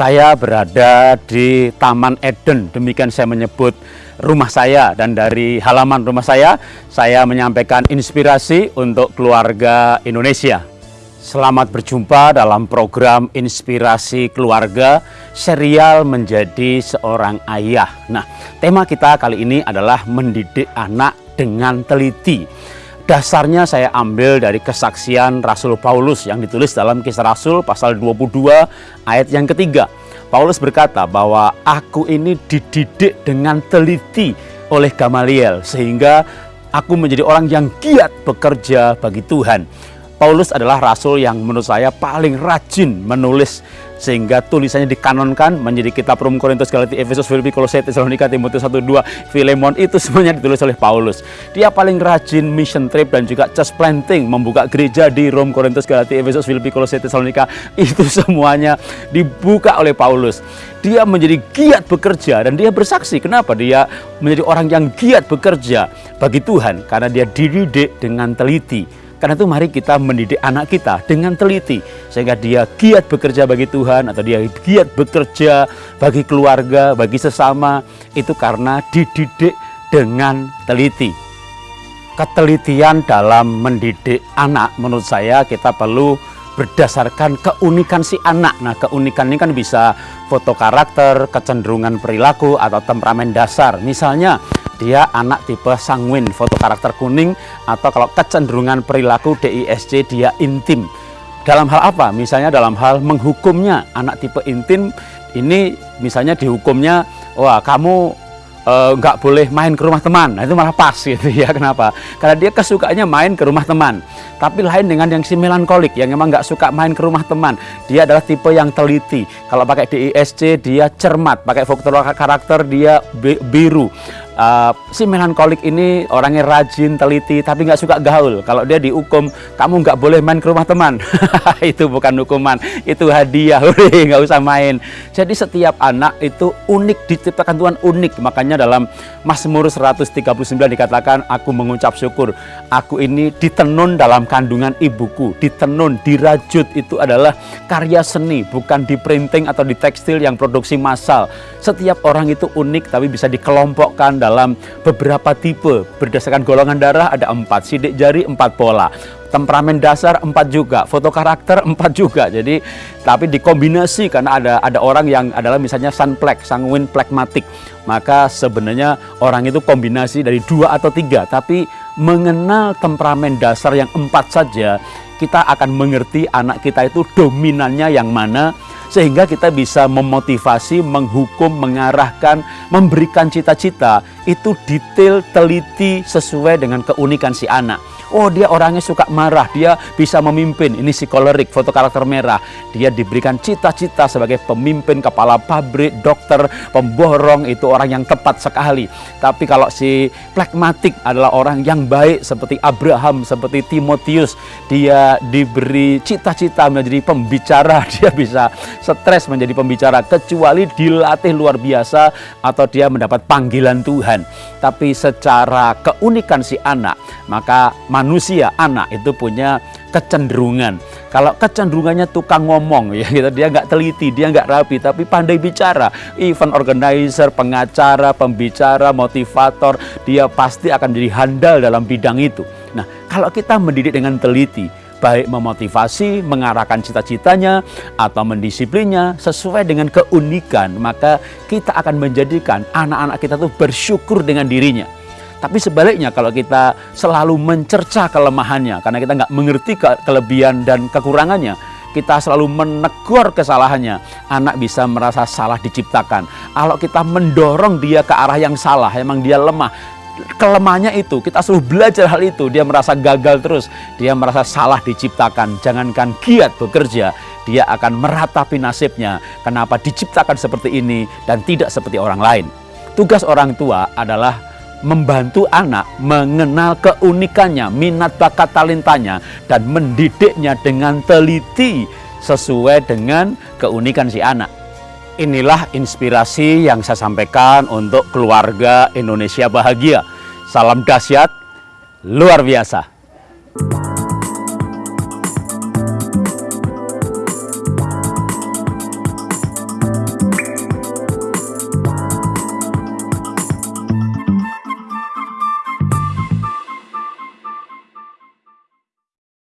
Saya berada di Taman Eden, demikian saya menyebut rumah saya dan dari halaman rumah saya, saya menyampaikan inspirasi untuk keluarga Indonesia. Selamat berjumpa dalam program Inspirasi Keluarga serial menjadi seorang ayah. Nah, tema kita kali ini adalah mendidik anak dengan teliti. Dasarnya saya ambil dari kesaksian Rasul Paulus yang ditulis dalam kisah Rasul pasal 22 ayat yang ketiga. Paulus berkata bahwa aku ini dididik dengan teliti oleh Gamaliel sehingga aku menjadi orang yang giat bekerja bagi Tuhan. Paulus adalah rasul yang menurut saya paling rajin menulis sehingga tulisannya dikanonkan menjadi kitab Rom Korintus Galatia Efesus Filipi Kolose Tesalonika Timotius 1 2 Filemon itu semuanya ditulis oleh Paulus. Dia paling rajin mission trip dan juga church planting membuka gereja di Rom Korintus Galatia Efesus Filipi Kolose Tesalonika itu semuanya dibuka oleh Paulus. Dia menjadi giat bekerja dan dia bersaksi kenapa dia menjadi orang yang giat bekerja bagi Tuhan karena dia dididik dengan teliti karena itu mari kita mendidik anak kita dengan teliti sehingga dia giat bekerja bagi Tuhan atau dia giat bekerja bagi keluarga, bagi sesama itu karena dididik dengan teliti. Ketelitian dalam mendidik anak menurut saya kita perlu berdasarkan keunikan si anak. Nah, keunikan ini kan bisa foto karakter, kecenderungan perilaku atau temperamen dasar. Misalnya, dia anak tipe sanguin, foto karakter kuning, atau kalau kecenderungan perilaku DISC dia intim. Dalam hal apa? Misalnya dalam hal menghukumnya, anak tipe intim ini misalnya dihukumnya, wah kamu eh, nggak e, boleh main ke rumah teman. Nah, itu malah pas gitu ya. Kenapa? Karena dia kesukaannya main ke rumah teman. Tapi lain dengan yang si melankolik yang memang nggak suka main ke rumah teman. Dia adalah tipe yang teliti. Kalau pakai DISC dia cermat, pakai faktor karakter dia biru uh, si melankolik ini orangnya rajin, teliti, tapi nggak suka gaul. Kalau dia dihukum, kamu nggak boleh main ke rumah teman. itu bukan hukuman, itu hadiah. nggak usah main. Jadi setiap anak itu unik, diciptakan Tuhan unik. Makanya dalam Mazmur 139 dikatakan, aku mengucap syukur. Aku ini ditenun dalam kandungan ibuku. Ditenun, dirajut itu adalah karya seni, bukan di printing atau di tekstil yang produksi massal. Setiap orang itu unik, tapi bisa dikelompokkan dalam beberapa tipe. Berdasarkan golongan darah ada empat, sidik jari empat pola. Temperamen dasar empat juga, foto karakter empat juga. Jadi tapi dikombinasi karena ada ada orang yang adalah misalnya sunplek, sanguin plekmatik. Maka sebenarnya orang itu kombinasi dari dua atau tiga. Tapi mengenal temperamen dasar yang empat saja, kita akan mengerti anak kita itu dominannya yang mana, sehingga kita bisa memotivasi, menghukum, mengarahkan, memberikan cita-cita itu detail, teliti sesuai dengan keunikan si anak. Oh dia orangnya suka marah, dia bisa memimpin. Ini si kolerik, foto karakter merah. Dia diberikan cita-cita sebagai pemimpin, kepala pabrik, dokter, pemborong, itu orang yang tepat sekali. Tapi kalau si plekmatik adalah orang yang baik seperti Abraham, seperti Timotius. Dia diberi cita-cita menjadi pembicara, dia bisa stres menjadi pembicara. Kecuali dilatih luar biasa atau dia mendapat panggilan Tuhan. Tapi secara keunikan si anak, maka manusia anak itu punya kecenderungan. Kalau kecenderungannya tukang ngomong ya gitu, dia nggak teliti, dia nggak rapi, tapi pandai bicara. Event organizer, pengacara, pembicara, motivator, dia pasti akan menjadi handal dalam bidang itu. Nah, kalau kita mendidik dengan teliti, baik memotivasi, mengarahkan cita-citanya, atau mendisiplinnya sesuai dengan keunikan, maka kita akan menjadikan anak-anak kita tuh bersyukur dengan dirinya tapi sebaliknya kalau kita selalu mencerca kelemahannya karena kita nggak mengerti ke kelebihan dan kekurangannya, kita selalu menegur kesalahannya, anak bisa merasa salah diciptakan. Kalau kita mendorong dia ke arah yang salah, emang dia lemah, kelemahannya itu, kita selalu belajar hal itu, dia merasa gagal terus, dia merasa salah diciptakan, jangankan giat bekerja, dia akan meratapi nasibnya, kenapa diciptakan seperti ini dan tidak seperti orang lain. Tugas orang tua adalah membantu anak mengenal keunikannya, minat bakat talentanya, dan mendidiknya dengan teliti sesuai dengan keunikan si anak. Inilah inspirasi yang saya sampaikan untuk keluarga Indonesia bahagia. Salam dahsyat, luar biasa.